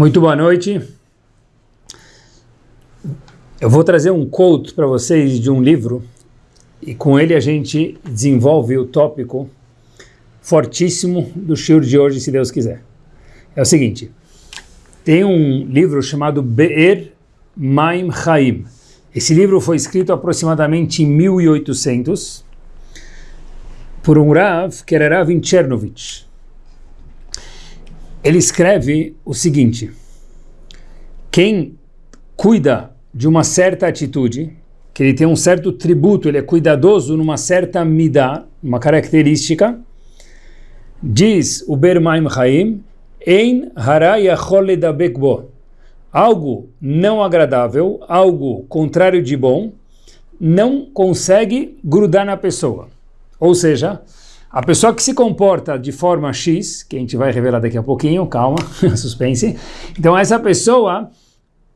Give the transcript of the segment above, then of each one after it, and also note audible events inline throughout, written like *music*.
Muito boa noite. Eu vou trazer um quote para vocês de um livro e com ele a gente desenvolve o tópico fortíssimo do shiur de hoje, se Deus quiser. É o seguinte, tem um livro chamado Be'er Maim Chaim. Esse livro foi escrito aproximadamente em 1800 por um Rav, que era Rav Chernovich ele escreve o seguinte, quem cuida de uma certa atitude, que ele tem um certo tributo, ele é cuidadoso numa certa midá, uma característica, diz o Bermaim Chaim, Ein bekbo. Algo não agradável, algo contrário de bom, não consegue grudar na pessoa. Ou seja, a pessoa que se comporta de forma X, que a gente vai revelar daqui a pouquinho, calma, *laughs* suspense. Então essa pessoa,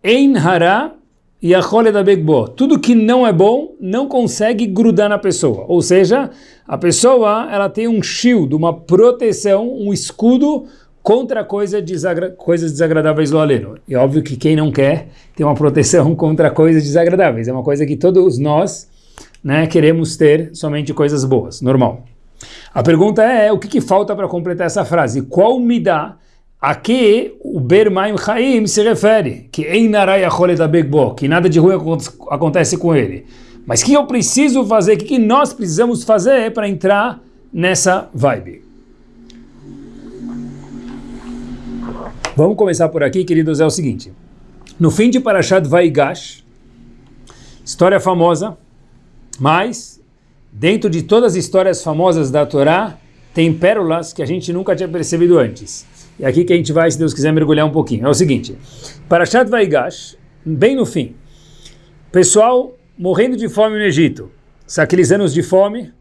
em hara e a da begbo, tudo que não é bom não consegue grudar na pessoa. Ou seja, a pessoa ela tem um shield, uma proteção, um escudo contra coisa desagra coisas desagradáveis do aleno. E óbvio que quem não quer ter uma proteção *laughs* contra coisas desagradáveis. É uma coisa que todos nós né, queremos ter somente coisas boas, normal. A pergunta é, o que, que falta para completar essa frase? Qual me dá a que o Bermaim Chaim se refere? Que que nada de ruim acontece com ele. Mas o que eu preciso fazer, o que, que nós precisamos fazer para entrar nessa vibe? Vamos começar por aqui, queridos, é o seguinte. No fim de Parashat Vaigash, história famosa, mas dentro de todas as histórias famosas da Torá, tem pérolas que a gente nunca tinha percebido antes. E aqui que a gente vai, se Deus quiser, mergulhar um pouquinho. É o seguinte, Parashat Vaigash, bem no fim, pessoal morrendo de fome no Egito, aqueles anos de fome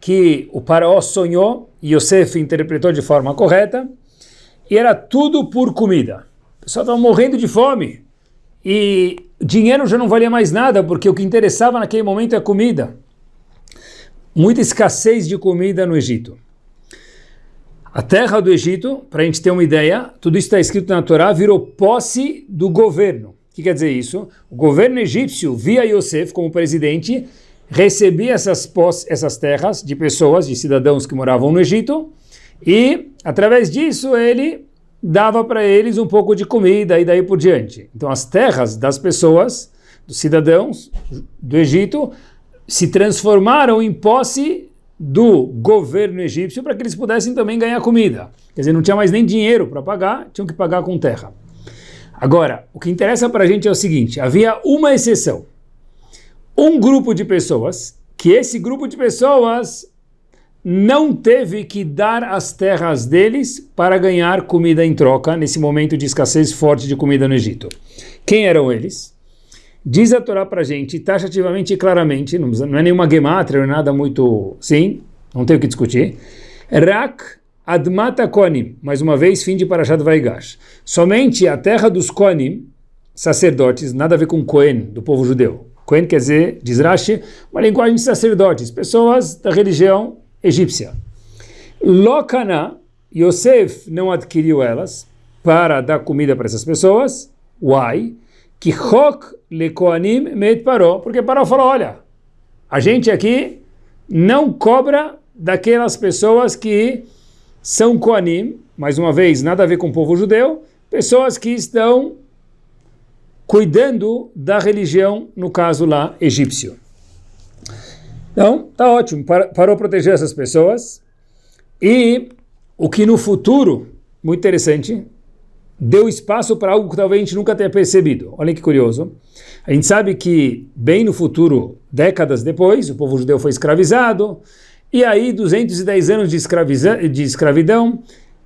que o faraó sonhou e Yosef interpretou de forma correta, e era tudo por comida. O pessoal estava morrendo de fome, e dinheiro já não valia mais nada, porque o que interessava naquele momento é comida muita escassez de comida no Egito. A terra do Egito, para a gente ter uma ideia, tudo isso está escrito na Torá, virou posse do governo. O que quer dizer isso? O governo egípcio, via Yosef como presidente, recebia essas, posse, essas terras de pessoas, de cidadãos que moravam no Egito, e através disso ele dava para eles um pouco de comida e daí por diante. Então as terras das pessoas, dos cidadãos do Egito, se transformaram em posse do governo egípcio para que eles pudessem também ganhar comida. Quer dizer, não tinha mais nem dinheiro para pagar, tinham que pagar com terra. Agora, o que interessa para a gente é o seguinte, havia uma exceção. Um grupo de pessoas, que esse grupo de pessoas não teve que dar as terras deles para ganhar comida em troca nesse momento de escassez forte de comida no Egito. Quem eram eles? Diz a Torá para a gente, taxativamente e claramente, não é nenhuma gemátria, não nada muito... Sim, não tem o que discutir. Rak Admata Konim, mais uma vez, fim de Parashat Vaigash. Somente a terra dos Konim, sacerdotes, nada a ver com Cohen, do povo judeu. Cohen quer dizer, diz Rashi, uma linguagem de sacerdotes, pessoas da religião egípcia. Lokana, Yosef não adquiriu elas para dar comida para essas pessoas. Why? Que Chok lekoanim met paró, porque Paró falou, olha, a gente aqui não cobra daquelas pessoas que são koanim, mais uma vez, nada a ver com o povo judeu, pessoas que estão cuidando da religião, no caso lá, egípcio. Então, tá ótimo, parou proteger essas pessoas, e o que no futuro, muito interessante, deu espaço para algo que talvez a gente nunca tenha percebido. Olha que curioso. A gente sabe que, bem no futuro, décadas depois, o povo judeu foi escravizado, e aí 210 anos de, de escravidão,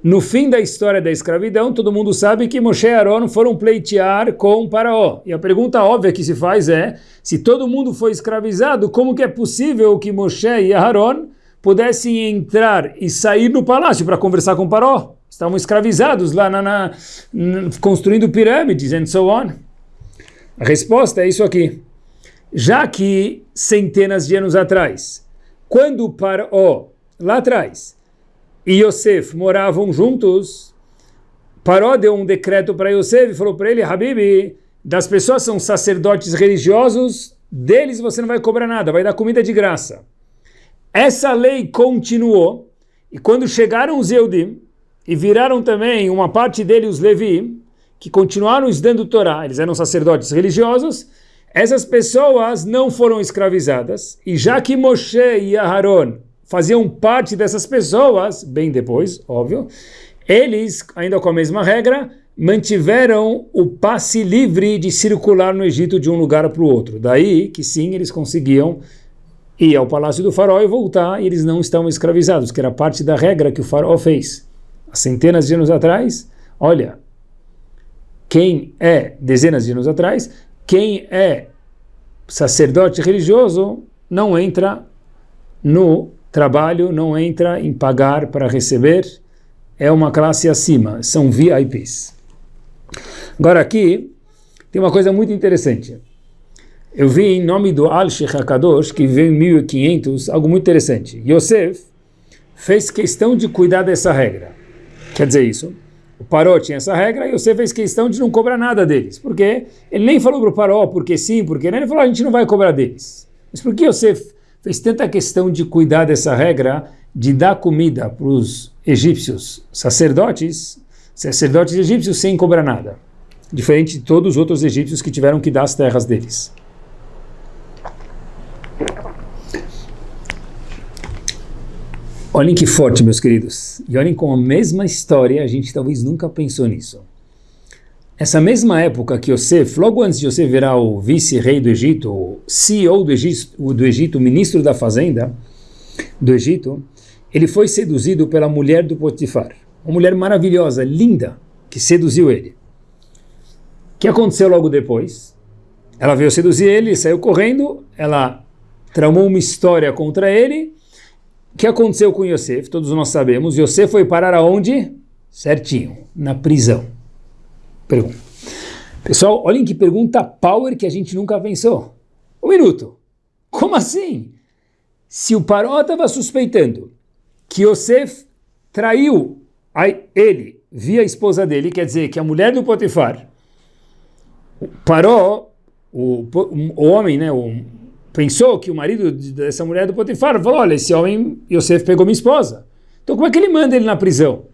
no fim da história da escravidão, todo mundo sabe que Moshe e Aaron foram pleitear com Paraó. E a pergunta óbvia que se faz é, se todo mundo foi escravizado, como que é possível que Moshe e Aaron pudessem entrar e sair no palácio para conversar com Paraó? Estavam escravizados lá na, na, construindo pirâmides and so on. A resposta é isso aqui. Já que centenas de anos atrás, quando Paró, lá atrás, e Yosef moravam juntos, Paró deu um decreto para Yosef e falou para ele, Habibi, das pessoas são sacerdotes religiosos, deles você não vai cobrar nada, vai dar comida de graça. Essa lei continuou, e quando chegaram os Eudim, e viraram também uma parte dele os Levi, que continuaram estudando Torá, eles eram sacerdotes religiosos, essas pessoas não foram escravizadas, e já que Moshe e Aharon faziam parte dessas pessoas, bem depois, óbvio, eles, ainda com a mesma regra, mantiveram o passe livre de circular no Egito de um lugar para o outro. Daí que sim, eles conseguiam ir ao palácio do faraó e voltar, e eles não estavam escravizados, que era parte da regra que o faraó fez. Centenas de anos atrás, olha, quem é, dezenas de anos atrás, quem é sacerdote religioso não entra no trabalho, não entra em pagar para receber, é uma classe acima, são VIPs. Agora aqui tem uma coisa muito interessante. Eu vi em nome do Al-Sheikh HaKadosh, que veio em 1500, algo muito interessante. Yosef fez questão de cuidar dessa regra. Quer dizer isso, o Paró tinha essa regra e Yosef fez questão de não cobrar nada deles. Por quê? Ele nem falou para o Paró porque sim, porque não. Ele falou, a gente não vai cobrar deles. Mas por que Yosef fez tanta questão de cuidar dessa regra, de dar comida para os egípcios sacerdotes, sacerdotes egípcios sem cobrar nada? Diferente de todos os outros egípcios que tiveram que dar as terras deles. Olhem que forte, meus queridos. E olhem com a mesma história, a gente talvez nunca pensou nisso. Essa mesma época que Yosef, logo antes de Yosef virar o vice-rei do Egito, o CEO do Egito, do Egito, ministro da fazenda do Egito, ele foi seduzido pela mulher do Potifar. Uma mulher maravilhosa, linda, que seduziu ele. O que aconteceu logo depois? Ela veio seduzir ele, saiu correndo, ela tramou uma história contra ele. O que aconteceu com Yosef? Todos nós sabemos. Yosef foi parar aonde? Certinho, na prisão. Pergunta. Pessoal, olhem que pergunta power que a gente nunca pensou. Um minuto. Como assim? Se o Paró estava suspeitando que Yosef traiu ele via a esposa dele, quer dizer que a mulher do Potifar Paró, o, o homem, né, o, pensou que o marido dessa mulher do Potifar falou, olha, esse homem, Yosef pegou minha esposa. Então como é que ele manda ele na prisão?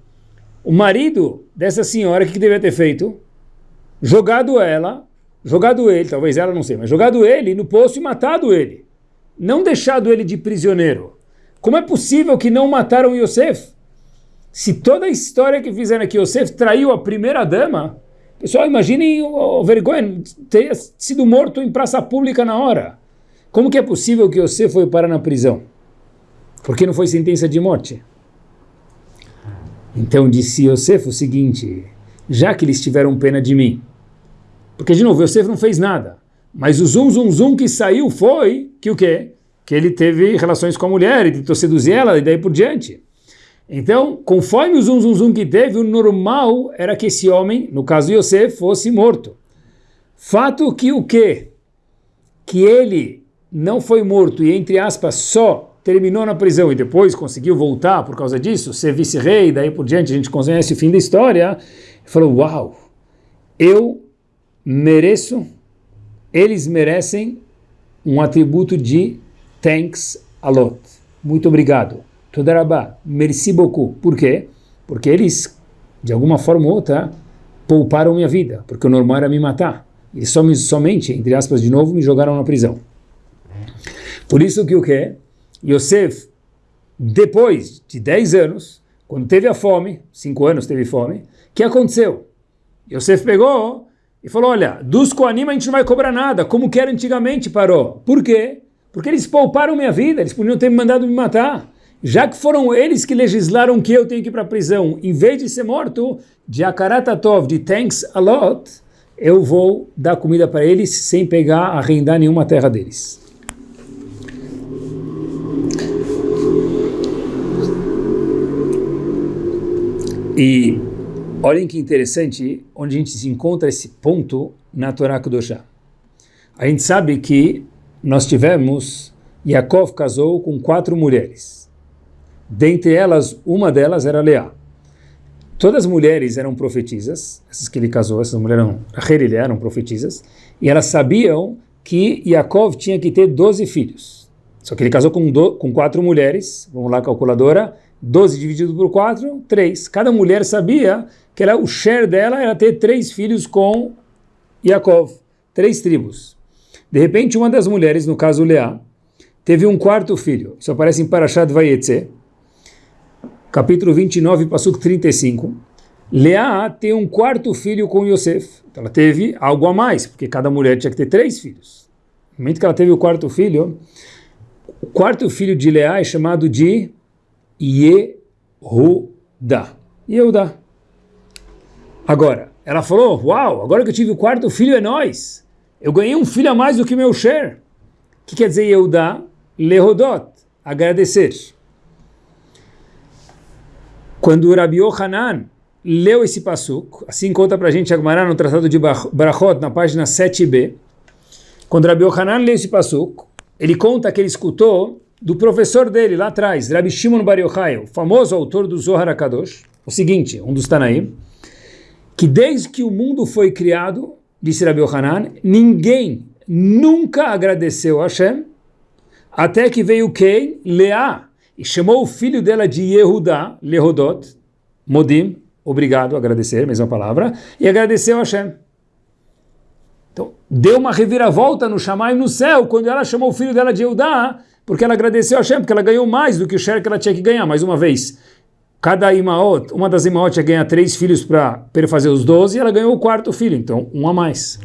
O marido dessa senhora, o que, que devia ter feito? Jogado ela, jogado ele, talvez ela não sei, mas jogado ele no poço e matado ele. Não deixado ele de prisioneiro. Como é possível que não mataram Yosef? Se toda a história que fizeram aqui, Yosef traiu a primeira dama, Pessoal, imaginem o vergonha ter sido morto em praça pública na hora. Como que é possível que você foi parar na prisão? Porque não foi sentença de morte. Então disse Yosef o seguinte, já que eles tiveram pena de mim, porque de novo, Yosef não fez nada, mas o zum zum zum que saiu foi que o quê? Que ele teve relações com a mulher e tentou seduzir ela e daí por diante. Então, conforme o zum zum zum que teve, o normal era que esse homem, no caso Yosef, fosse morto. Fato que o quê? Que ele não foi morto e, entre aspas, só terminou na prisão e depois conseguiu voltar por causa disso, ser vice-rei, daí por diante a gente conhece o fim da história, falou, uau, eu mereço, eles merecem um atributo de thanks a lot. Muito obrigado. Todarabá, merci beaucoup. Por quê? Porque eles, de alguma forma ou outra, pouparam minha vida, porque o normal era me matar. E somente, entre aspas, de novo, me jogaram na prisão. Por isso que o que? Yosef, depois de 10 anos, quando teve a fome, 5 anos teve fome, o que aconteceu? Yosef pegou e falou, olha, dos Koanim a gente não vai cobrar nada, como que era antigamente, parou. Por quê? Porque eles pouparam minha vida, eles podiam ter me mandado me matar já que foram eles que legislaram que eu tenho que ir para a prisão, em vez de ser morto, de Akaratatov, de thanks a lot, eu vou dar comida para eles sem pegar, arrendar nenhuma terra deles. E olhem que interessante onde a gente se encontra esse ponto na Torá Kedoshá. A gente sabe que nós tivemos, Yaakov casou com quatro mulheres. Dentre elas, uma delas era Leá. todas as mulheres eram profetisas, essas que ele casou, essas mulheres eram, Rachel eram profetisas, e elas sabiam que Yaakov tinha que ter 12 filhos. Só que ele casou com, do, com quatro mulheres, vamos lá, calculadora, 12 dividido por 4, 3. Cada mulher sabia que ela, o share dela era ter três filhos com Yaakov, três tribos. De repente, uma das mulheres, no caso Leá, teve um quarto filho. Isso aparece em Parashat Vayetze, capítulo 29, passuco 35. Leá tem um quarto filho com Yosef. Então ela teve algo a mais, porque cada mulher tinha que ter três filhos. No momento que ela teve o quarto filho, o quarto filho de Leá é chamado de Yehuda. Yehuda. Agora, ela falou, uau, agora que eu tive o quarto filho é nós. Eu ganhei um filho a mais do que meu share. O que quer dizer Yehuda? Lehodot, agradecer. Quando Rabi Yohanan leu esse pasuk, assim conta para a gente Agmará no Tratado de Barachot, na página 7b, quando Rabi Yohanan leu esse pasuk, ele conta que ele escutou do professor dele lá atrás, Rabbi Shimon Bar Yochai, o famoso autor do Zohar HaKadosh, o seguinte, um dos Tanaim, que desde que o mundo foi criado, disse Rabbi Yohanan, ninguém nunca agradeceu a Hashem, até que veio quem? Leá, e chamou o filho dela de Yehudá, Lehodot, Modim, obrigado, agradecer, mesma palavra, e agradeceu a Hashem. Então, deu uma reviravolta no Shammai no céu, quando ela chamou o filho dela de Yehudá, porque ela agradeceu a Hashem, porque ela ganhou mais do que o share que ela tinha que ganhar. Mais uma vez, cada imaot, uma das imaot ia ganhar três filhos para fazer os doze, e ela ganhou o quarto filho, então um a mais.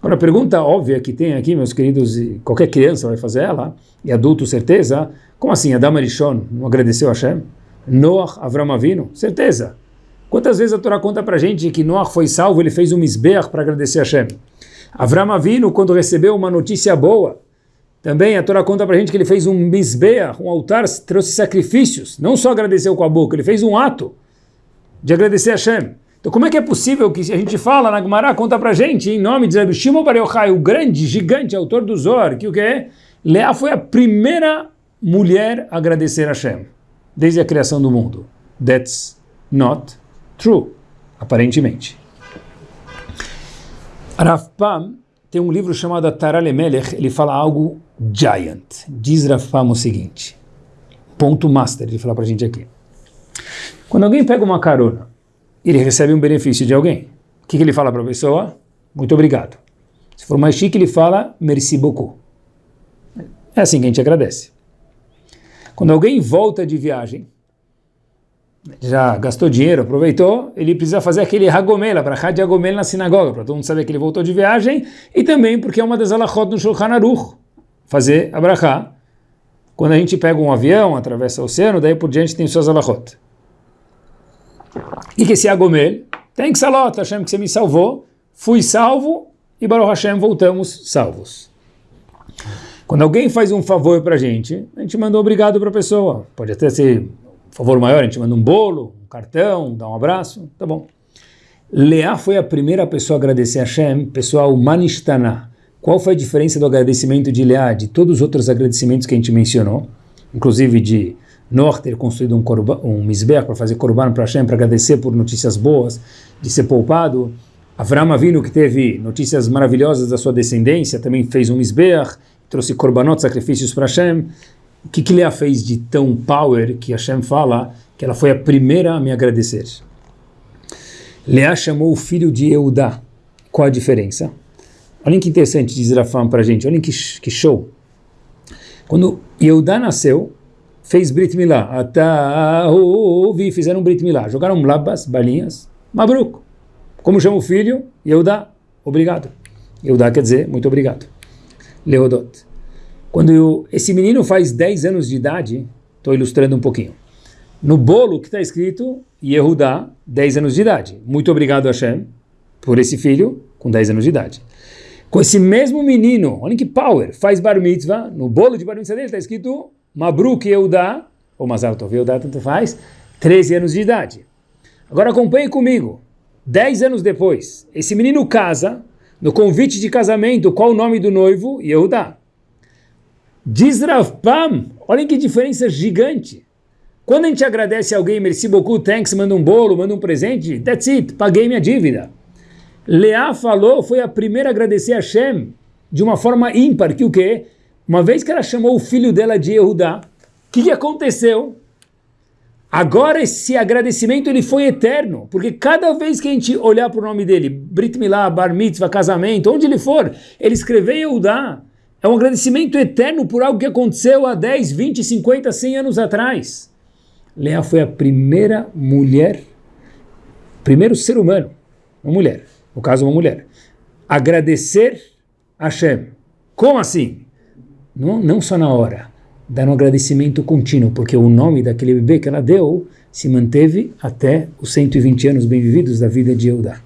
Agora, a pergunta óbvia que tem aqui, meus queridos, qualquer criança vai fazer ela, e adulto certeza, como assim, Adam Arishon não agradeceu a Hashem? Noah, Avram Avinu? Certeza. Quantas vezes a Torá conta para gente que Noah foi salvo, ele fez um misbeach para agradecer a Hashem? Avram Avinu, quando recebeu uma notícia boa, também a Torá conta para a gente que ele fez um misbeah, um altar, trouxe sacrifícios, não só agradeceu com a boca, ele fez um ato de agradecer a Hashem. Então como é que é possível que a gente fala na Gemara, conta para a gente, em nome de Rabbi Shimon Bar Yochai, o grande, gigante autor do Zohar, que o que é? Leá foi a primeira mulher a agradecer a Hashem, desde a criação do mundo. That's not true, aparentemente. Rav Pam tem um livro chamado Tarale Melech, ele fala algo giant. Diz Rafam o seguinte, ponto master, ele fala para a gente aqui. Quando alguém pega uma carona, ele recebe um benefício de alguém. O que, que ele fala para a pessoa? Muito obrigado. Se for mais chique, ele fala merci beaucoup. É assim que a gente agradece. Quando alguém volta de viagem, já gastou dinheiro, aproveitou, ele precisa fazer aquele hagomela, para de hagomela na sinagoga, para todo mundo saber que ele voltou de viagem, e também porque é uma das alachot no Shulchan Aruch, fazer abrahá. Quando a gente pega um avião, atravessa o oceano, daí por diante tem suas alachot. E que esse hagomel, tem que salot, Hashem que você me salvou, fui salvo, e Baruch Hashem voltamos salvos. Quando alguém faz um favor para a gente, a gente manda um obrigado para a pessoa. Pode até ser favor maior, a gente manda um bolo, um cartão, dá um abraço, tá bom. Leá foi a primeira pessoa a agradecer a Hashem, pessoal Manistana. Qual foi a diferença do agradecimento de Leá de todos os outros agradecimentos que a gente mencionou, inclusive de Noah ter construído um, korban, um misber para fazer korban para Hashem, para agradecer por notícias boas, de ser poupado. Avram Avinu, que teve notícias maravilhosas da sua descendência, também fez um misber, trouxe korbanot, sacrifícios para Hashem. O que, que Leah fez de tão power que Hashem fala que ela foi a primeira a me agradecer? Leah chamou o filho de Eudá. Qual a diferença? Olhem que interessante, diz Rafam para a gente, olhem que, que show. Quando Eudá nasceu, fez Brit Milá, ouvi, fizeram Brit Milá, jogaram labas, balinhas, Mabruk. Como chama o filho? Eudá, obrigado. Eudá quer dizer muito obrigado. Leodot. Quando eu, esse menino faz 10 anos de idade, estou ilustrando um pouquinho. No bolo que está escrito Yehudá, 10 anos de idade. Muito obrigado, Hashem, por esse filho com 10 anos de idade. Com esse mesmo menino, olha que power, faz bar mitzvah, no bolo de bar mitzvah dele está escrito Mabruk Yehudá, ou Mazal Tov Yehudá, tanto faz, 13 anos de idade. Agora acompanhe comigo. 10 anos depois, esse menino casa, no convite de casamento, qual o nome do noivo? Yehudá. Diz Rav Pam, olhem que diferença gigante. Quando a gente agradece alguém, merci beaucoup, thanks, manda um bolo, manda um presente, that's it, paguei minha dívida. Leá falou, foi a primeira a agradecer a Hashem de uma forma ímpar, que o quê? Uma vez que ela chamou o filho dela de Yehudá, o que, que aconteceu? Agora esse agradecimento ele foi eterno, porque cada vez que a gente olhar para o nome dele, Brit Milá, Bar Mitzvah, casamento, onde ele for, ele escreveu Yehudá. É um agradecimento eterno por algo que aconteceu há 10, 20, 50, 100 anos atrás. Leá foi a primeira mulher, primeiro ser humano, uma mulher, no caso uma mulher, agradecer a Hashem. Como assim? Não, não só na hora, dar um agradecimento contínuo, porque o nome daquele bebê que ela deu se manteve até os 120 anos bem-vividos da vida de Eudá.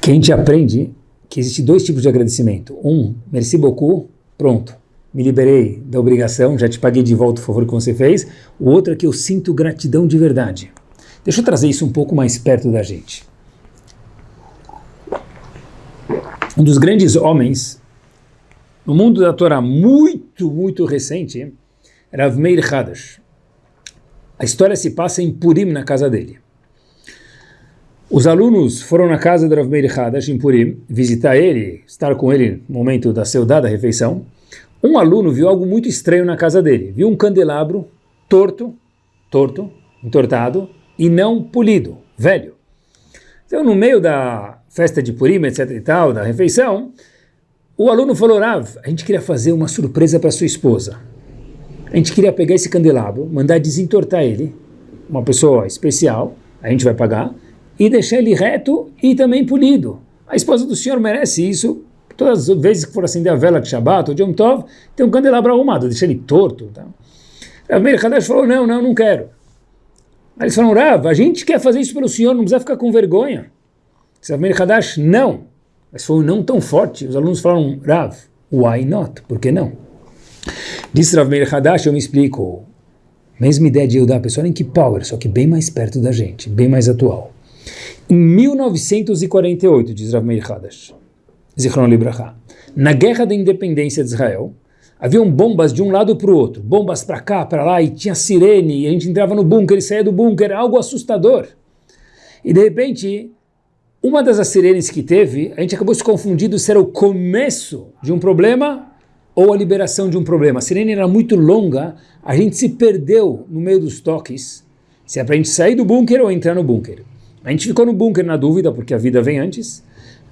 Que a gente aprende que existe dois tipos de agradecimento. Um, merci beaucoup, pronto, me liberei da obrigação, já te paguei de volta o favor que você fez. O outro é que eu sinto gratidão de verdade. Deixa eu trazer isso um pouco mais perto da gente. Um dos grandes homens no mundo da Torá muito, muito recente, Rav Meir Hadash. A história se passa em Purim, na casa dele. Os alunos foram na casa do Rav Meir Hadash, em Purim, visitar ele, estar com ele no momento da saudade da refeição. Um aluno viu algo muito estranho na casa dele. Viu um candelabro torto, torto, entortado, e não polido, velho. Então, no meio da festa de Purim, etc e tal, da refeição, o aluno falou, Rav, a gente queria fazer uma surpresa para sua esposa. A gente queria pegar esse candelabro, mandar desentortar ele, uma pessoa especial, a gente vai pagar, e deixar ele reto e também polido. A esposa do senhor merece isso. Todas as vezes que for acender a vela de Shabbat ou de Yom Tov, tem um candelabro arrumado, deixa ele torto. Tá? Rav Meir falou, não, não, não quero. Aí eles falaram, Rav, a gente quer fazer isso pelo senhor, não precisa ficar com vergonha. Meir Hadash, não. Mas foi um não tão forte. Os alunos falaram, Rav, why not? Por que não? Disse Rav Meir Hadash, eu me explico. Mesma ideia de Yehudá, pessoal em que power, só que bem mais perto da gente, bem mais atual. Em 1948, diz Rav Meir Hadash, Zichron na Guerra da Independência de Israel, haviam bombas de um lado para o outro, bombas para cá, para lá, e tinha sirene, e a gente entrava no bunker e saía do bunker, algo assustador. E de repente, uma das sirenes que teve, a gente acabou se confundindo se era o começo de um problema ou a liberação de um problema. A sirene era muito longa, a gente se perdeu no meio dos toques, se é para a gente sair do bunker ou entrar no bunker. A gente ficou no bunker na dúvida, porque a vida vem antes.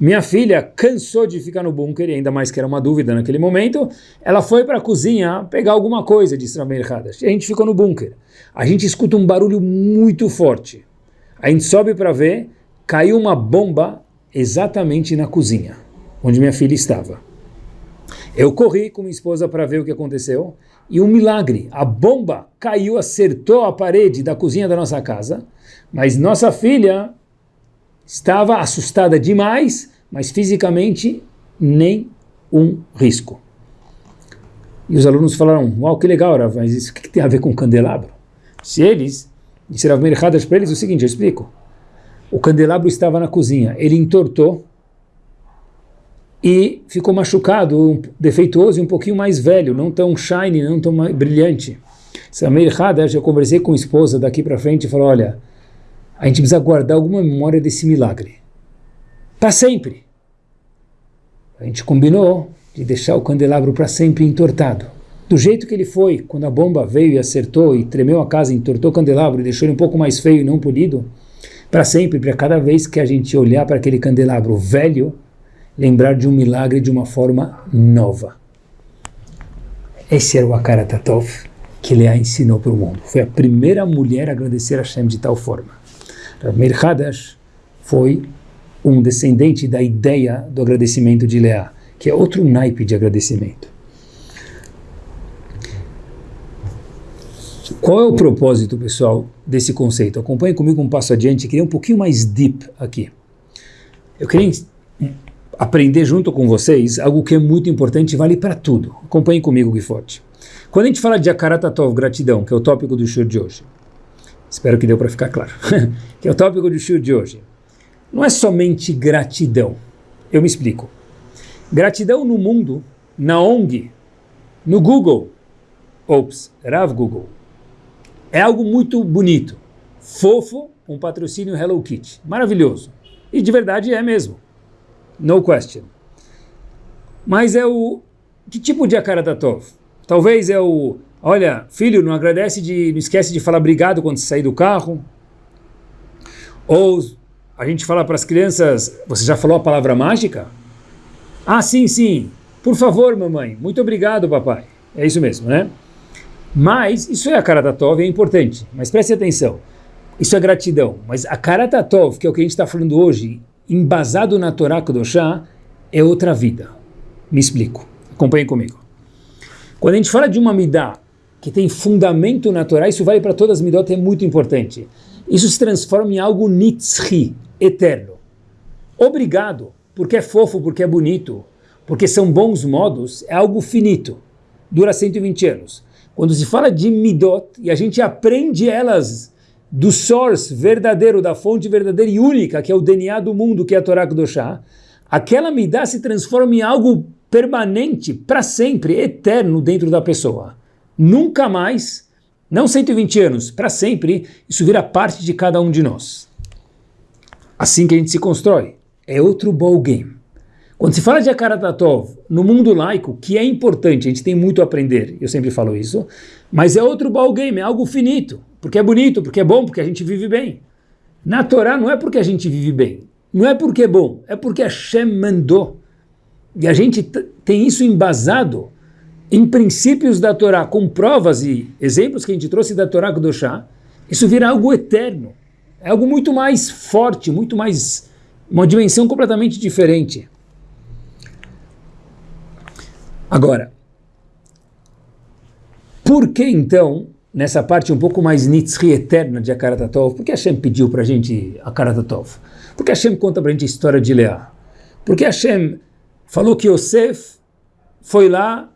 Minha filha cansou de ficar no bunker, e ainda mais que era uma dúvida naquele momento, ela foi para a cozinha pegar alguma coisa de Rameir Hadash. E a gente ficou no bunker. A gente escuta um barulho muito forte. A gente sobe para ver, caiu uma bomba exatamente na cozinha, onde minha filha estava. Eu corri com minha esposa para ver o que aconteceu, e um milagre, a bomba caiu, acertou a parede da cozinha da nossa casa, mas nossa filha estava assustada demais, mas fisicamente nem um risco. E os alunos falaram, uau, que legal, Rav, mas isso o que tem a ver com candelabro? Se eles, disseram erradas para eles, o seguinte, eu explico. O candelabro estava na cozinha, ele entortou e ficou machucado, defeituoso e um pouquinho mais velho, não tão shiny, não tão brilhante. Samir Hadash, eu conversei com a esposa daqui para frente e falou, olha, a gente precisa guardar alguma memória desse milagre. Para sempre. A gente combinou de deixar o candelabro para sempre entortado. Do jeito que ele foi, quando a bomba veio e acertou e tremeu a casa, entortou o candelabro e deixou ele um pouco mais feio e não polido, para sempre, para cada vez que a gente olhar para aquele candelabro velho, lembrar de um milagre de uma forma nova. Esse era o Akaratatov que Leá ensinou para o mundo. Foi a primeira mulher a agradecer a Hashem de tal forma. Hadash foi um descendente da ideia do agradecimento de Leá, que é outro naipe de agradecimento. Qual é o propósito, pessoal, desse conceito? Acompanhe comigo um passo adiante, queria um pouquinho mais deep aqui. Eu queria aprender junto com vocês algo que é muito importante e vale para tudo. Acompanhe comigo, Guiforte. Quando a gente fala de Akaratatov, gratidão, que é o tópico do show de hoje, espero que deu para ficar claro, *laughs* que é o tópico do show de hoje, não é somente gratidão. Eu me explico. Gratidão no mundo, na ONG, no Google, Ops, Rav Google. É algo muito bonito, fofo, um patrocínio Hello Kitty. Maravilhoso. E de verdade é mesmo. No question. Mas é o... Que tipo de Akaratatov? Talvez é o... Olha, filho, não agradece de... Não esquece de falar obrigado quando você sair do carro. Ou a gente fala para as crianças, você já falou a palavra mágica? Ah, sim, sim. Por favor, mamãe. Muito obrigado, papai. É isso mesmo, né? Mas, isso é a Karatatov, é importante. Mas preste atenção. Isso é gratidão. Mas a Karatatov, que é o que a gente está falando hoje, embasado na Torá Kudoshá, é outra vida. Me explico. Acompanhe comigo. Quando a gente fala de uma midá que tem fundamento na Torá, isso vale para todas as midot, é muito importante. Isso se transforma em algo nitzri, eterno. Obrigado, porque é fofo, porque é bonito, porque são bons modos, é algo finito. Dura 120 anos. Quando se fala de midot, e a gente aprende elas do source verdadeiro, da fonte verdadeira e única, que é o DNA do mundo, que é a Torá Kudoshá, aquela midá se transforma em algo permanente, para sempre, eterno dentro da pessoa. Nunca mais, não 120 anos, para sempre, isso vira parte de cada um de nós. Assim que a gente se constrói. É outro ball game. Quando se fala de Akaratatov no mundo laico, que é importante, a gente tem muito a aprender, eu sempre falo isso, mas é outro ball game, é algo finito, porque é bonito, porque é bom, porque a gente vive bem. Na Torá não é porque a gente vive bem, não é porque é bom, é porque Hashem mandou. E a gente tem isso embasado em princípios da Torá, com provas e exemplos que a gente trouxe da Torá Kudoshá, isso vira algo eterno. É algo muito mais forte, muito mais... uma dimensão completamente diferente. Agora, por que então, nessa parte um pouco mais nitzri eterna de Akaratatov, por que Hashem pediu para a gente Akaratatov? Por que Hashem conta para a gente a história de Leá? Por que Hashem falou que Yosef foi lá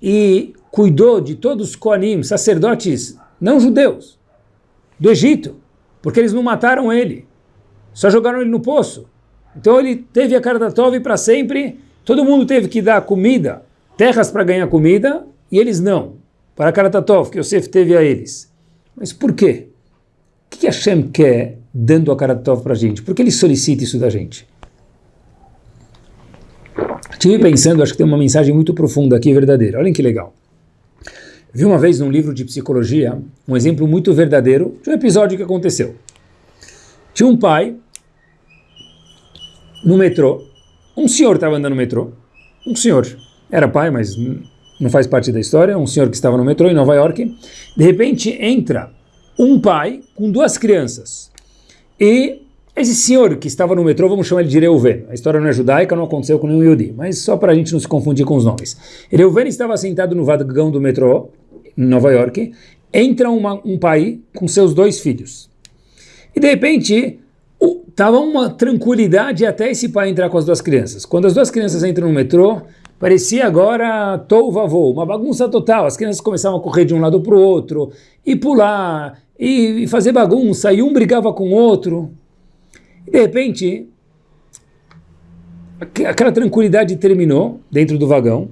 e cuidou de todos os Koanim, sacerdotes não judeus, do Egito, porque eles não mataram ele, só jogaram ele no poço. Então ele teve a Karatatov para sempre, todo mundo teve que dar comida, terras para ganhar comida, e eles não. Para Karatatov, que Yosef teve a eles. Mas por quê? O que Hashem quer dando a Karatatov para a gente? Por que ele solicita isso da gente? Estive pensando, acho que tem uma mensagem muito profunda aqui, verdadeira. Olhem que legal. Vi uma vez num livro de psicologia um exemplo muito verdadeiro de um episódio que aconteceu. Tinha um pai no metrô, um senhor estava andando no metrô, um senhor, era pai, mas não faz parte da história, um senhor que estava no metrô em Nova York, de repente entra um pai com duas crianças, e esse senhor que estava no metrô, vamos chamar ele de Reuven, a história não é judaica, não aconteceu com nenhum Yodi, mas só para a gente não se confundir com os nomes. Reuven estava sentado no vagão do metrô, em Nova York, entra uma, um pai com seus dois filhos. E de repente, estava uma tranquilidade até esse pai entrar com as duas crianças. Quando as duas crianças entram no metrô, Parecia agora tou vavô, uma bagunça total. As crianças começavam a correr de um lado para o outro, e pular, e, fazer bagunça, e um brigava com o outro. E de repente, aquela tranquilidade terminou dentro do vagão.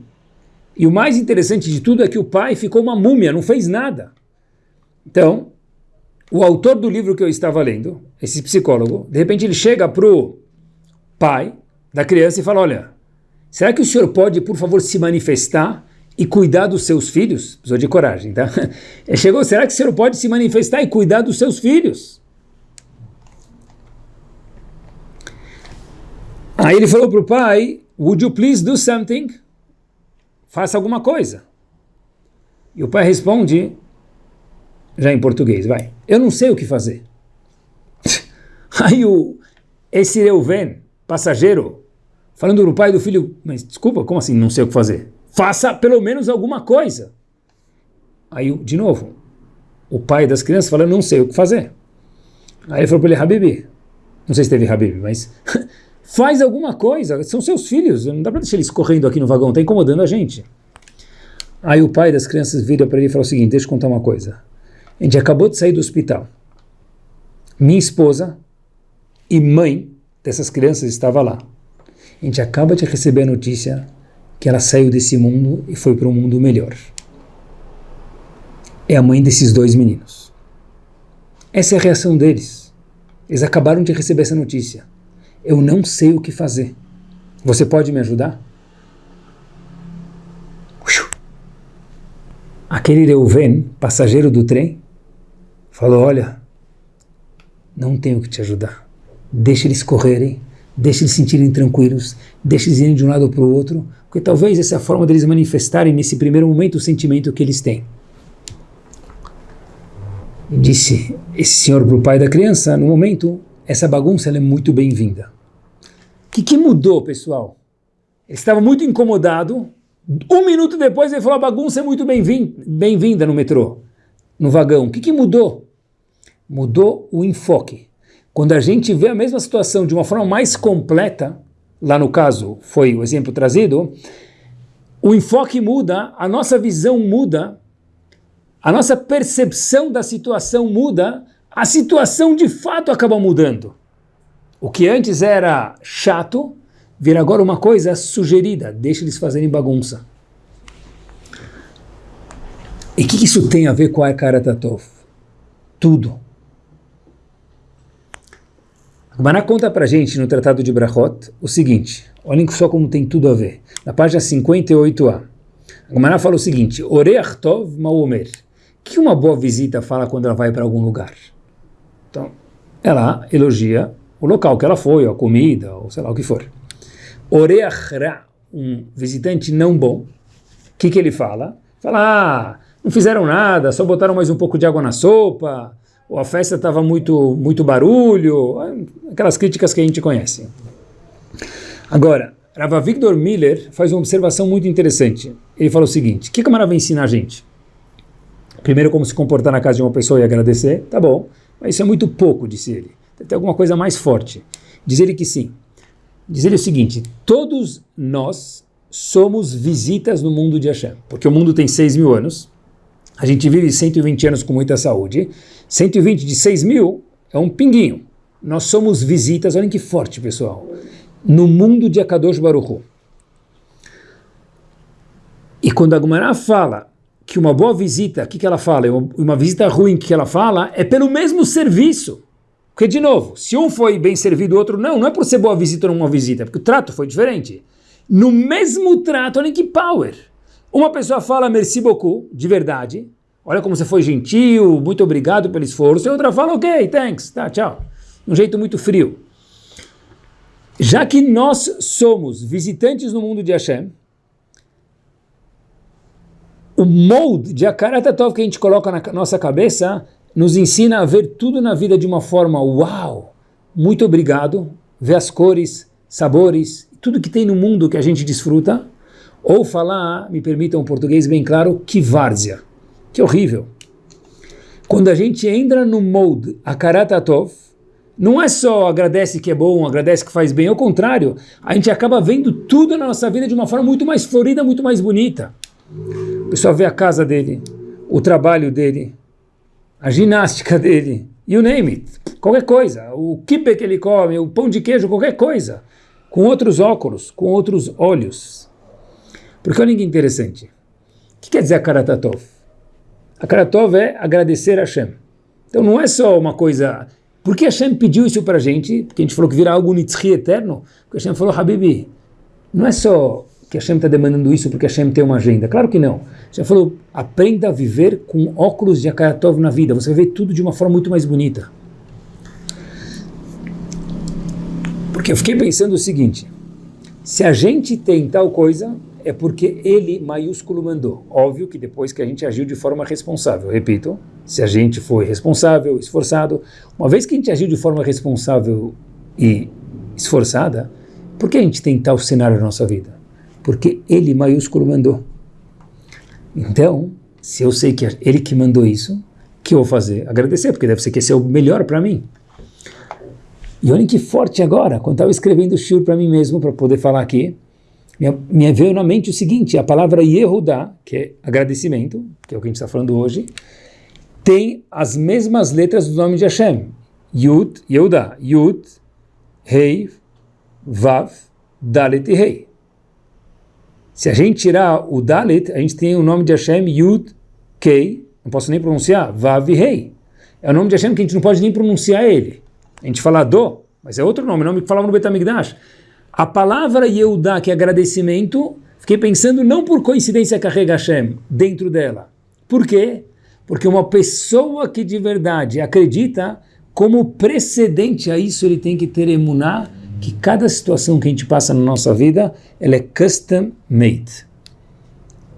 E o mais interessante de tudo é que o pai ficou uma múmia, não fez nada. Então, o autor do livro que eu estava lendo, esse psicólogo, de repente ele chega para o pai da criança e fala, olha, Será que o senhor pode, por favor, se manifestar e cuidar dos seus filhos? Precisou de coragem, tá? *laughs* Ele chegou, será que o senhor pode se manifestar e cuidar dos seus filhos? Aí ele falou para o pai, would you please do something? Faça alguma coisa. E o pai responde, já em português, vai, eu não sei o que fazer. *laughs* Aí o, esse Reuven, passageiro, falando para o pai do filho, mas desculpa, como assim não sei o que fazer? Faça pelo menos alguma coisa. Aí, de novo, o pai das crianças fala, não sei o que fazer. Aí ele falou para ele, Habibi, não sei se teve Habib, mas *laughs* faz alguma coisa, são seus filhos, não dá para deixar eles correndo aqui no vagão, está incomodando a gente. Aí o pai das crianças vira para ele e fala o seguinte, deixa eu contar uma coisa. A gente acabou de sair do hospital. Minha esposa e mãe dessas crianças estava lá. A gente acaba de receber a notícia que ela saiu desse mundo e foi para um mundo melhor. é a mãe desses dois meninos. Essa é a reação deles. Eles acabaram de receber essa notícia. Eu não sei o que fazer. Você pode me ajudar? Aquele Reuven, passageiro do trem, falou: Olha, não tenho que te ajudar. Deixa eles correrem, deixa eles se sentirem tranquilos, deixa eles irem de um lado para o outro, porque talvez essa é a forma deles manifestarem nesse primeiro momento o sentimento que eles têm. Disse esse senhor para o pai da criança: No momento, essa bagunça é muito bem-vinda. Que, que mudou, pessoal? Ele estava muito incomodado um minuto depois ele falou: a bagunça é muito bem-vinda no metrô, no vagão. O que, que mudou? Mudou o enfoque. Quando a gente vê a mesma situação de uma forma mais completa, lá no caso foi o exemplo trazido, o enfoque muda, a nossa visão muda, a nossa percepção da situação muda, a situação de fato acaba mudando. O que antes era chato, vira agora uma coisa sugerida, deixa eles fazerem bagunça. E o que, que, isso tem a ver com a Tatov? Tudo. Maná conta pra gente no Tratado de Brachot o seguinte, olhem só como tem tudo a ver. Na página 58a, Maná fala o seguinte, Oreach Tov Maomer. Que uma boa visita fala quando ela vai para algum lugar? Então, ela elogia o local que ela foi, a comida, ou sei lá o que for. Oreachra, um visitante não bom, o que, que ele fala? Fala, ah, não fizeram nada, só botaram mais um pouco de água na sopa, ou a festa estava muito, muito barulho, aquelas críticas que a gente conhece. Agora, Rava Victor Miller faz uma observação muito interessante. Ele fala o seguinte, o que a Mara vai ensinar a gente? Primeiro, como se comportar na casa de uma pessoa e agradecer, tá bom, mas isso é muito pouco, disse ele. Tem alguma coisa mais forte. Diz ele que sim diz ele o seguinte, todos nós somos visitas no mundo de Hashem, porque o mundo tem 6 mil anos, a gente vive 120 anos com muita saúde, 120 de 6 mil é um pinguinho. Nós somos visitas, olhem que forte, pessoal, no mundo de Akadosh Baruch E quando a Gumará fala que uma boa visita, o que, que ela fala? Uma visita ruim, que ela fala? É pelo mesmo serviço. Porque, de novo, se um foi bem servido, o outro não, não é por ser boa visita ou não uma visita, porque o trato foi diferente. No mesmo trato, olha que power. Uma pessoa fala merci beaucoup, de verdade, olha como você foi gentil, muito obrigado pelo esforço, e outra fala ok, thanks, tá, tchau. Um jeito muito frio. Já que nós somos visitantes no mundo de Hashem, o molde de Akaratatov que a gente coloca na nossa cabeça nos ensina a ver tudo na vida de uma forma uau, muito obrigado, ver as cores, sabores, tudo que tem no mundo que a gente desfruta, ou falar, me permitam um português bem claro, que várzea, que horrível. Quando a gente entra no molde Akaratatov, não é só agradece que é bom, agradece que faz bem, ao contrário, a gente acaba vendo tudo na nossa vida de uma forma muito mais florida, muito mais bonita. O pessoal vê a casa dele, o trabalho dele, a ginástica *laughs* dele, you name it, qualquer coisa, o kipe que ele come, o pão de queijo, qualquer coisa, com outros óculos, com outros olhos. Porque olha que interessante, o que quer dizer Karatatov? A Karatov é agradecer a Hashem. Então não é só uma coisa... Por que Hashem pediu isso para gente? Porque a gente falou que vira algo nitzri eterno. Porque Hashem falou, Habibi, não é só que Hashem está demandando isso porque Hashem tem uma agenda. Claro que não. Já falou, aprenda a viver com óculos de Akaratov na vida. Você vai ver tudo de uma forma muito mais bonita. Porque eu fiquei pensando o seguinte, se a gente tem tal coisa, é porque ele, maiúsculo, mandou. Óbvio que depois que a gente agiu de forma responsável. Repito, se a gente foi responsável, esforçado, uma vez que a gente agiu de forma responsável e esforçada, por que a gente tem tal cenário na nossa vida? Porque ele maiúsculo mandou. Então, se eu sei que é ele que mandou isso, que eu vou fazer? Agradecer, porque deve ser que esse é o melhor para mim. E olhem que forte agora, quando estava escrevendo o shur para mim mesmo, para poder falar aqui, me, me veio na mente o seguinte, a palavra Yehudá, que é agradecimento, que é o que a gente está falando hoje, tem as mesmas letras do nome de Hashem. Yud, Yehudá, Yud, Rei, Vav, Dalet e Rei. Se a gente tirar o Dalit, a gente tem o nome de Hashem Yud Kei não posso nem pronunciar, Vav Rei. É o nome de Hashem que a gente não pode nem pronunciar ele. A gente fala Do, mas é outro nome, nome que falava no Betamigdash. A palavra Yehudá, que é agradecimento, fiquei pensando não por coincidência carrega Hashem dentro dela. Por quê? Porque uma pessoa que de verdade acredita, como precedente a isso ele tem que ter emuná, que cada situação que a gente passa na nossa vida, ela é custom made.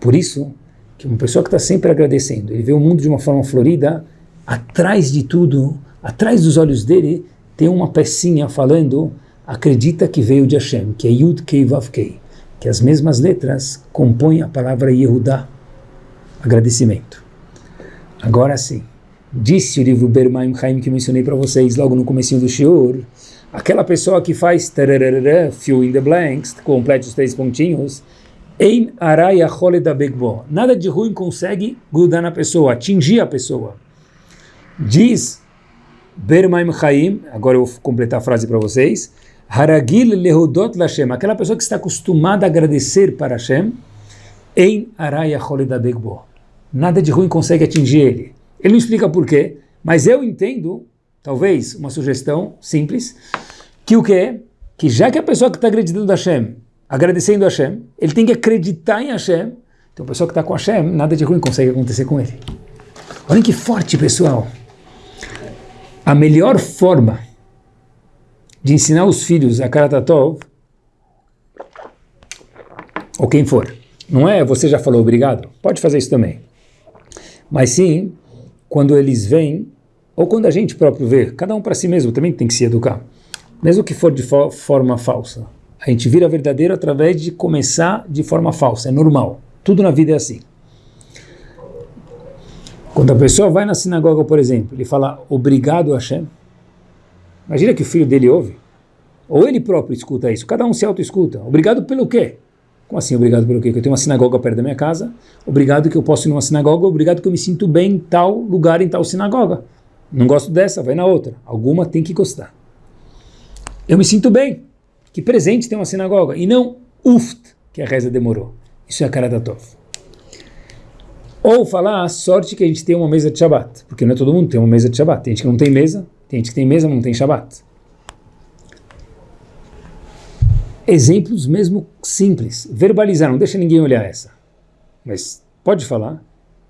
Por isso, que uma pessoa que está sempre agradecendo, ele vê o mundo de uma forma florida, atrás de tudo, atrás dos olhos dele, tem uma pecinha falando, acredita que veio de Hashem, que é Yud Kei Vav Kei, que as mesmas letras compõem a palavra Yehudá, agradecimento. Agora sim, disse o livro Bermaim Chaim que mencionei para vocês logo no começo do Shiur, aquela pessoa que faz fill in the blanks, complete os três pontinhos, Ein araya da begbo. Nada de ruim consegue grudar na pessoa, atingir a pessoa. Diz Bermaim Chaim, agora eu vou completar a frase para vocês, Haragil lehudot lashem, aquela pessoa que está acostumada a agradecer para Hashem, Ein araya da begbo. Nada de ruim consegue atingir ele. Ele não explica por quê, mas eu entendo, talvez uma sugestão simples, que o que é? Que já que a pessoa que está acreditando a Hashem agradecendo a Hashem, ele tem que acreditar em Hashem. Então, a pessoa que está com Hashem, nada de ruim consegue acontecer com ele. Olhem que forte, pessoal. A melhor forma de ensinar os filhos a Karatatov, ou quem for, não é você já falou obrigado? Pode fazer isso também. Mas sim, quando eles vêm, ou quando a gente próprio vê, cada um para si mesmo também tem que se educar, mesmo que for de forma falsa. A gente vira verdadeiro através de começar de forma falsa, é normal. Tudo na vida é assim. Quando a pessoa vai na sinagoga, por exemplo, ele fala obrigado Hashem, imagina que o filho dele ouve, ou ele próprio escuta isso, cada um se auto-escuta. Obrigado pelo quê? Como assim, obrigado pelo quê? Que eu tenho uma sinagoga perto da minha casa, obrigado que eu posso ir numa sinagoga, obrigado que eu me sinto bem em tal lugar, em tal sinagoga. Não gosto dessa, vai na outra. Alguma tem que gostar. Eu me sinto bem. Que presente tem uma sinagoga? E não uft, que a reza demorou. Isso é a cara da Tov. Ou falar a sorte que a gente tem uma mesa de Shabbat. Porque não é todo mundo tem uma mesa de Shabbat. Tem gente que não tem mesa, tem gente que tem mesa, mas não tem Shabbat. Exemplos mesmo simples. Verbalizar, não deixa ninguém olhar essa. Mas pode falar.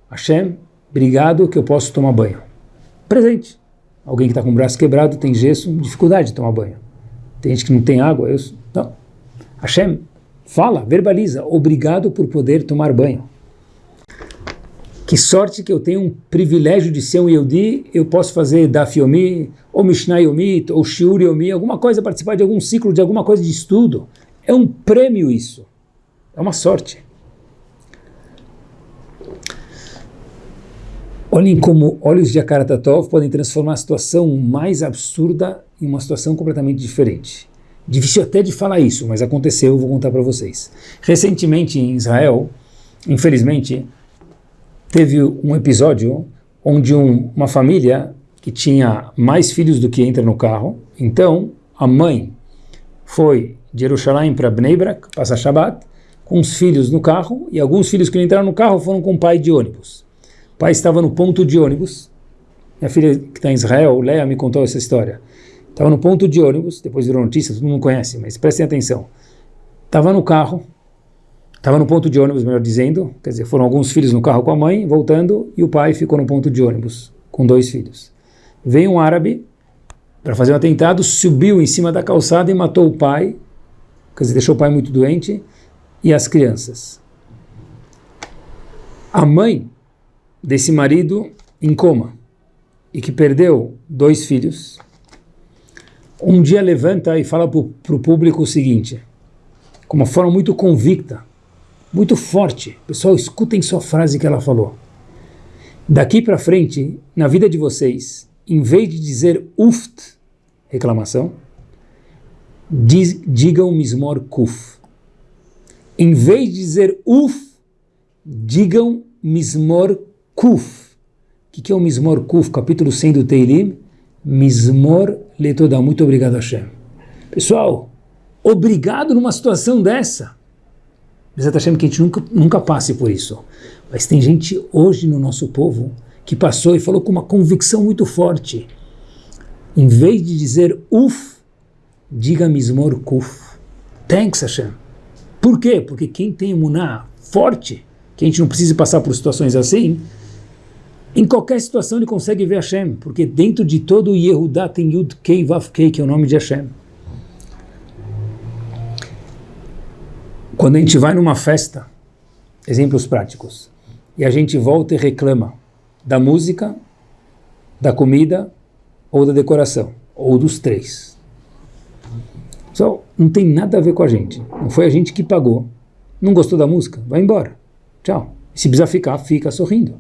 Hashem, obrigado que eu posso tomar banho. Presente. Alguém que está com o braço quebrado, tem gesso, dificuldade de tomar banho. Tem gente que não tem água. Eu, não. Hashem fala, verbaliza, obrigado por poder tomar banho. Que sorte que eu tenho um privilégio de ser um Yehudi, eu posso fazer Daf Yomi, ou Mishnah Yomi, ou Shiur Yomi, alguma coisa, participar de algum ciclo, de alguma coisa de estudo. É um prêmio isso. É uma sorte. Olhem como olhos de Akaratatov podem transformar a situação mais absurda em uma situação completamente diferente. Difícil até de falar isso, mas aconteceu, eu vou contar para vocês. Recentemente em Israel, infelizmente, teve um episódio onde um, uma família que tinha mais filhos do que entra no carro, então a mãe foi de Jerusalém para Bnei Brak, passar Shabbat, com os filhos no carro, e alguns filhos que não entraram no carro foram com o pai de ônibus. O pai estava no ponto de ônibus, minha filha que está em Israel, Leia, me contou essa história. Estava no ponto de ônibus, depois virou notícia, todo mundo conhece, mas prestem atenção. Estava no carro, estava no ponto de ônibus, melhor dizendo, quer dizer, foram alguns filhos no carro com a mãe, voltando, e o pai ficou no ponto de ônibus, com dois filhos. Veio um árabe para fazer um atentado, subiu em cima da calçada e matou o pai, quer dizer, deixou o pai muito doente, e as crianças. A mãe desse marido em coma, e que perdeu dois filhos, um dia levanta e fala para o público o seguinte, com uma forma muito convicta, muito forte. Pessoal, escutem só a frase que ela falou. Daqui para frente, na vida de vocês, em vez de dizer uft, reclamação, diz, digam mismor kuf. Em vez de dizer uf, digam mismor kuf. O que, que é o mismor kuf? Capítulo 100 do Teilim. Mismor Letodá, muito obrigado Hashem. Pessoal, obrigado numa situação dessa. Bezat Hashem que a gente nunca, nunca passe por isso. Mas tem gente hoje no nosso povo que passou e falou com uma convicção muito forte. Em vez de dizer uf, diga mismor kuf. Thanks Hashem. Por quê? Porque quem tem imuná forte, que a gente não precisa passar por situações assim, em qualquer situação ele consegue ver Hashem, porque dentro de todo o Yehudá tem Yud Kei Vav Kei, que é o nome de Hashem. Quando a gente vai numa festa, exemplos práticos, e a gente volta e reclama da música, da comida ou da decoração, ou dos três. Só não tem nada a ver com a gente. Não foi a gente que pagou. Não gostou da música? Vai embora. Tchau. Se precisa ficar, fica sorrindo.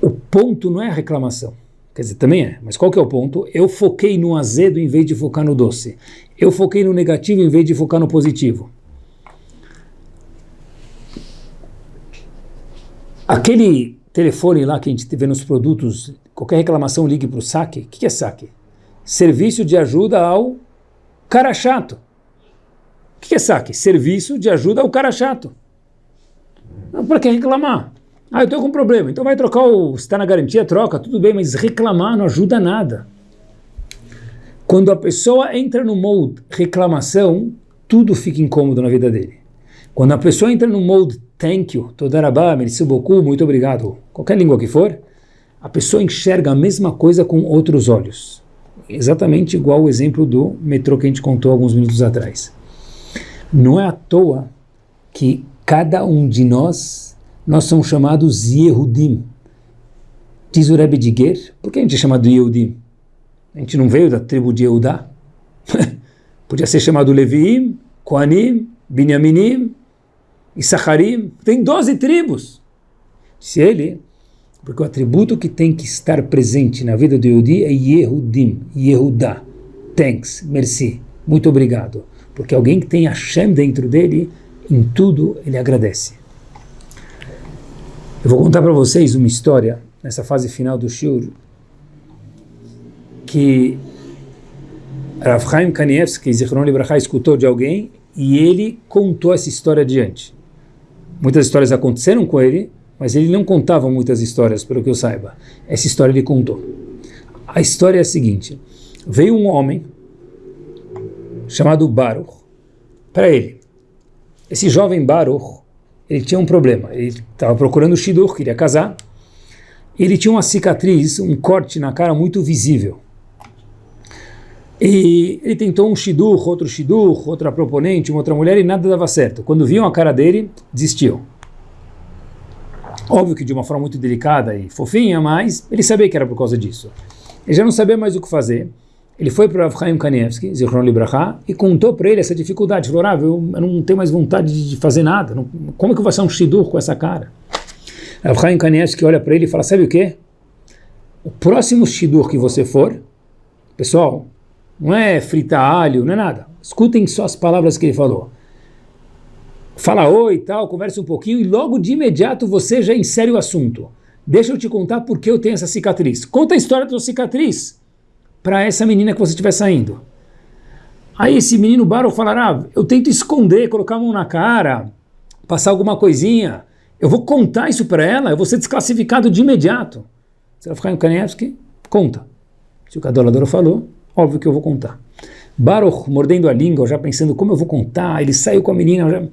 O ponto não é a reclamação. Quer dizer, também é. Mas qual que é o ponto? Eu foquei no azedo em vez de focar no doce. Eu foquei no negativo em vez de focar no positivo. Aquele telefone lá que a gente vê nos produtos, qualquer reclamação ligue para o saque. O que é saque? Serviço de ajuda ao cara chato. O que é saque? Serviço de ajuda ao cara chato. Para que reclamar? Ah, eu estou com um problema. Então vai trocar o... Se está na garantia, troca, tudo bem, mas reclamar não ajuda nada. Quando a pessoa entra no mode reclamação, tudo fica incômodo na vida dele. Quando a pessoa entra no mode thank you, todarabá, merci beaucoup, muito obrigado, qualquer língua que for, a pessoa enxerga a mesma coisa com outros olhos. Exatamente igual o exemplo do metrô que a gente contou alguns minutos atrás. Não é à toa que cada um de nós nós somos chamados Yehudim. Diz o Rebbe de Ger, por que a gente é chamado Yehudim? A gente não veio da tribo de Yehudá? *laughs* Podia ser chamado Leviim, Koanim, Binyaminim, Issacharim. Tem 12 tribos. Se ele, porque o atributo que tem que estar presente na vida do Yehudi é Yehudim, Yehudá. Thanks, merci, muito obrigado. Porque alguém que tem Hashem dentro dele, em tudo ele agradece. Eu vou contar para vocês uma história, nessa fase final do Shur, que Rav Chaim Kanievski, Zichron Libraha, escutou de alguém e ele contou essa história adiante. Muitas histórias aconteceram com ele, mas ele não contava muitas histórias, pelo que eu saiba. Essa história ele contou. A história é a seguinte: veio um homem chamado Baruch para ele. Esse jovem Baruch ele tinha um problema. Ele estava procurando o Shidur, queria casar. Ele tinha uma cicatriz, um corte na cara muito visível. E ele tentou um Shidur, outro Shidur, outra proponente, uma outra mulher e nada dava certo. Quando viam a cara dele, desistiu. Óbvio que de uma forma muito delicada e fofinha, mas ele sabia que era por causa disso. Ele já não sabia mais o que fazer. Ele foi para o Avchaim Kanievski, Zichron Libraha, e contou para ele essa dificuldade. Falou, ah, eu, não tenho mais vontade de fazer nada. Não, como é que eu vou ser um shidur com essa cara? Avchaim Kanievski olha para ele e fala, sabe o quê? O próximo shidur que você for, pessoal, não é fritar alho, não é nada. Escutem só as palavras que ele falou. Fala oi e tal, conversa um pouquinho e logo de imediato você já insere o assunto. Deixa eu te contar por que eu tenho essa cicatriz. Conta a história da sua cicatriz para essa menina que você estiver saindo. Aí esse menino Baruch falará, ah, eu tento esconder, colocar a mão na cara, passar alguma coisinha, eu vou contar isso para ela, eu vou ser desclassificado de imediato. Você vai ficar em Kanievski? Conta. Se o Kadolador falou, óbvio que eu vou contar. Baruch, mordendo a língua, já pensando como eu vou contar, ele saiu com a menina, já, o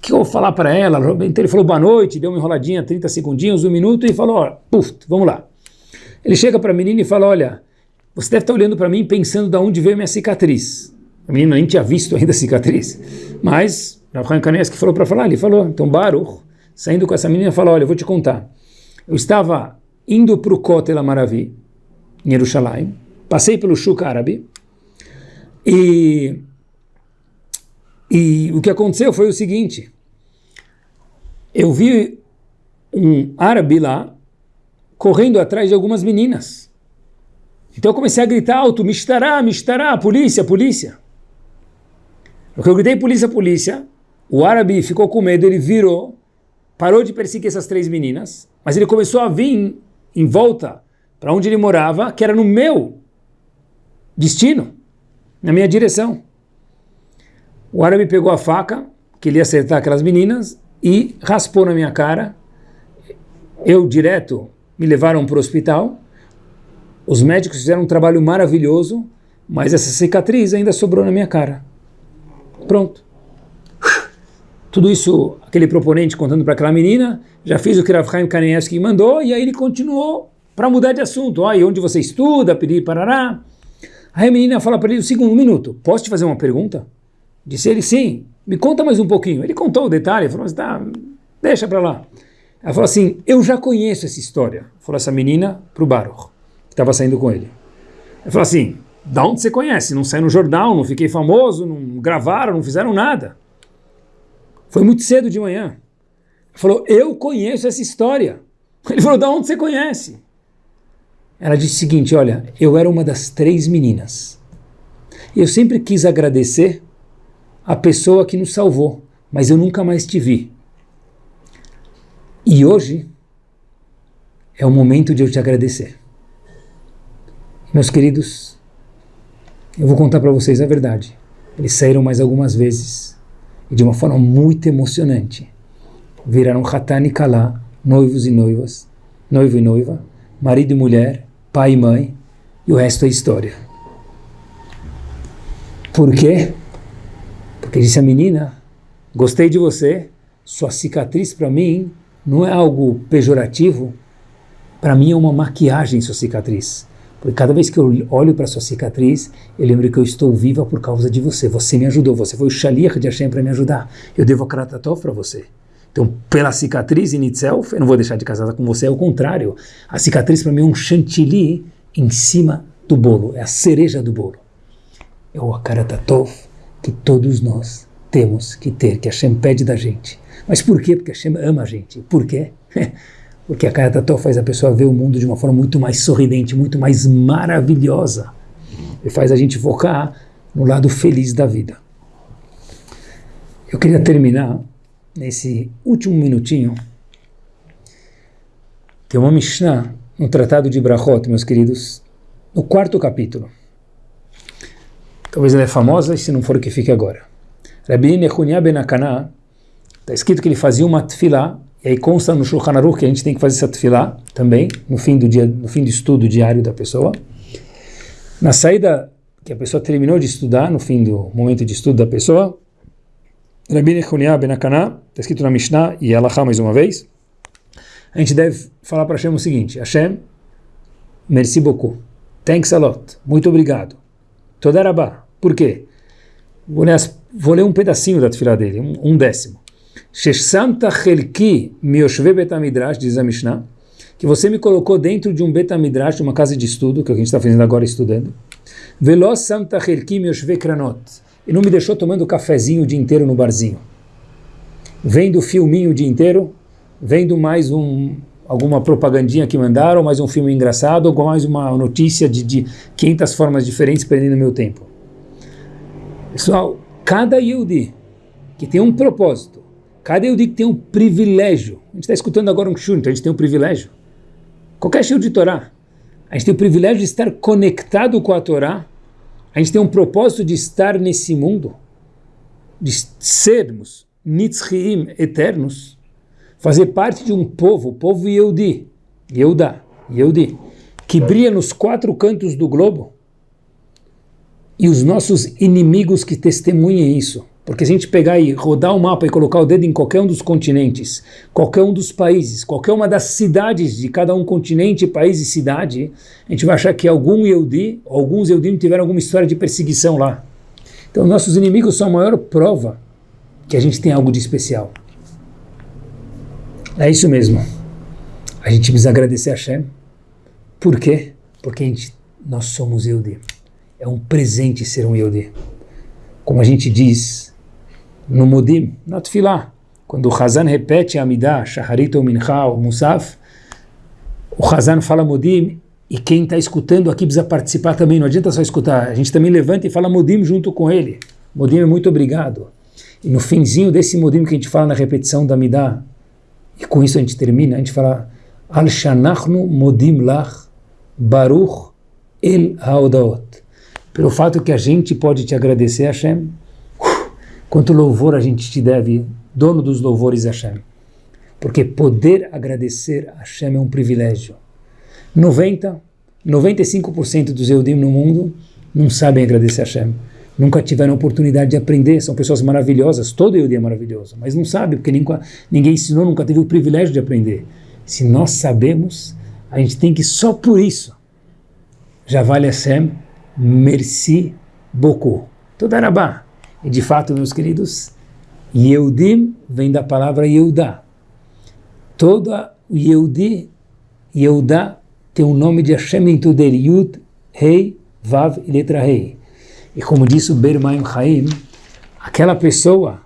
que eu vou falar para ela? Então ele falou boa noite, deu uma enroladinha, 30 segundinhos, um minuto, e falou, puf, vamos lá. Ele chega para a menina e fala, olha, você deve estar olhando para mim pensando de onde veio minha cicatriz. A menina nem tinha visto ainda a cicatriz. Mas, Rav que falou para falar, ele falou, então Baruch, saindo com essa menina, falou, olha, eu vou te contar. Eu estava indo para o Kotel Amaravi, em Jerusalém, passei pelo Shuk árabe, e, e o que aconteceu foi o seguinte, eu vi um árabe lá, correndo atrás de algumas meninas. Então eu comecei a gritar alto, mistará, mistará, polícia, polícia. Porque eu gritei polícia, polícia, o árabe ficou com medo, ele virou, parou de perseguir essas três meninas, mas ele começou a vir em volta para onde ele morava, que era no meu destino, na minha direção. O árabe pegou a faca, que ele ia acertar aquelas meninas, e raspou na minha cara. Eu, direto, me levaram para o hospital, os médicos fizeram um trabalho maravilhoso, mas essa cicatriz ainda sobrou na minha cara. Pronto. Tudo isso, aquele proponente contando para aquela menina, já fiz o que Rav Chaim Kanievski mandou, e aí ele continuou para mudar de assunto. Ah, e onde você estuda, pedir parará. Aí a menina fala para ele o segundo minuto, posso te fazer uma pergunta? Disse ele, sim, me conta mais um pouquinho. Ele contou o detalhe, falou assim, tá, deixa para lá. Ela falou assim, eu já conheço essa história. Falou essa menina para o Baruch, que estava saindo com ele. Ele falou assim, da onde você conhece? Não saiu no jornal, não fiquei famoso, não gravaram, não fizeram nada. Foi muito cedo de manhã. Ele falou, eu conheço essa história. Ele falou, da onde você conhece? Ela disse o seguinte, olha, eu era uma das três meninas. Eu sempre quis agradecer a pessoa que nos salvou, mas eu nunca mais te vi. E hoje é o momento de eu te agradecer. Meus queridos, eu vou contar para vocês a verdade. Eles saíram mais algumas vezes e de uma forma muito emocionante. Viraram Hatani e Kalá, noivos e noivas, noivo e noiva, marido e mulher, pai e mãe, e o resto é história. Por quê? Porque disse a menina, gostei de você, sua cicatriz para mim não é algo pejorativo, para mim é uma maquiagem sua cicatriz. Porque cada vez que eu olho para sua cicatriz, eu lembro que eu estou viva por causa de você. Você me ajudou, você foi o shaliach de Hashem para me ajudar. Eu devo a Kratatov para você. Então, pela cicatriz in itself, eu não vou deixar de casar com você, é o contrário. A cicatriz para mim é um chantilly em cima do bolo, é a cereja do bolo. É o Akaratatov que todos nós temos que ter, que Hashem pede da gente. Mas por quê? Porque Hashem ama a gente. Por quê? *laughs* Porque a Karatatov faz a pessoa ver o mundo de uma forma muito mais sorridente, muito mais maravilhosa. E faz a gente focar no lado feliz da vida. Eu queria terminar nesse último minutinho, tem uma Mishnah no Tratado de Brachot, meus queridos, no quarto capítulo. Talvez ela é famosa, e se não for, que fique agora. Rabbi Nechunia ben Akana, está escrito que ele fazia uma tefilá, e aí consta no Shulchan Aruch que a gente tem que fazer essa tefilá também, no fim do dia, no fim do estudo diário da pessoa. Na saída que a pessoa terminou de estudar, no fim do momento de estudo da pessoa, Rabbi Nechunia ben está escrito na Mishnah e Alachá mais uma vez, a gente deve falar para Hashem o seguinte, Hashem, merci beaucoup, thanks a lot, muito obrigado, Todarabá, por quê? Vou ler, um pedacinho da tefilá dele, um décimo. Sheshanta chelki mioshve betamidrash, diz a Mishnah, que você me colocou dentro de um betamidrash, uma casa de estudo, que que a gente está fazendo agora, estudando. Veloz santa chelki mioshve kranot, e não me deixou tomando cafezinho o dia inteiro no barzinho. Vendo filminho o dia inteiro, vendo mais um, alguma propagandinha que mandaram, mais um filme engraçado, ou mais uma notícia de, de 500 formas diferentes prendendo meu tempo. Pessoal, cada Yudi que tem um propósito, cada que tem um privilégio, a gente está escutando agora um shur, então a gente tem um privilégio. Qualquer shur de Torá, a gente tem o privilégio de estar conectado com a Torá, a gente tem um propósito de estar nesse mundo, de sermos nitzriim eternos, fazer parte de um povo, o povo Yehudi, Yehuda, Yehudi, que brilha nos quatro cantos do globo, e os nossos inimigos que testemunhem isso. Porque se a gente pegar e rodar o mapa e colocar o dedo em qualquer um dos continentes, qualquer um dos países, qualquer uma das cidades de cada um continente, país e cidade, a gente vai achar que algum Yehudi, alguns Yehudim tiveram alguma história de perseguição lá. Então nossos inimigos são a maior prova que a gente tem algo de especial. É isso mesmo. A gente precisa agradecer a Hashem. Por quê? Porque a gente, nós somos Yehudi. É um presente ser um Yehudi. Como a gente diz no Modim, na Tfilah. Quando o Hazan repete a Amidah, Shaharit ou Mincha ou Musaf, o Hazan fala Modim e quem está escutando aqui precisa participar também, não adianta só escutar, a gente também levanta e fala Modim junto com ele. Modim é muito obrigado. E no finzinho desse Modim que a gente fala na repetição da Amidah, e com isso a gente termina, a gente fala Al Shanachnu Modim Lach Baruch El Haodaot. Pelo fato que a gente pode te agradecer, Hashem, Quanto louvor a gente te deve, dono dos louvores Hashem. Porque poder agradecer a Hashem é um privilégio. 90, 95% dos Eudim no mundo não sabem agradecer a Hashem. Nunca tiveram oportunidade de aprender, são pessoas maravilhosas, todo Eudim é maravilhoso, mas não sabe, porque ninguém, ninguém ensinou, nunca teve o privilégio de aprender. Se nós sabemos, a gente tem que só por isso, já vale Hashem, merci beaucoup. Toda Arabá. E de fato, meus queridos, Yehudim vem da palavra Yehudá. Toda Yehudi, Yehudá tem o nome de Hashem dentro dele, Yud, Rei, Vav e letra Rei. E como disse o Bermaim Chaim, aquela pessoa,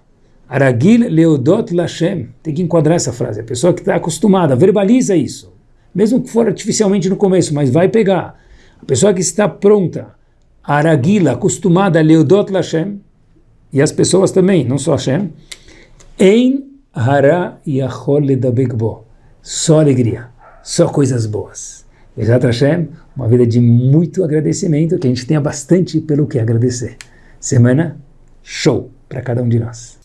Aragil Leodot Lashem, tem que enquadrar essa frase, a pessoa que está acostumada, verbaliza isso, mesmo que for artificialmente no começo, mas vai pegar. A pessoa que está pronta, Aragila, acostumada a Leodot Lashem, e as pessoas também, não só Hashem, em Hara Yachol Ledabekbo, só alegria, só coisas boas. Exato Hashem, uma vida de muito agradecimento, que a gente tenha bastante pelo que agradecer. Semana show para cada um de nós.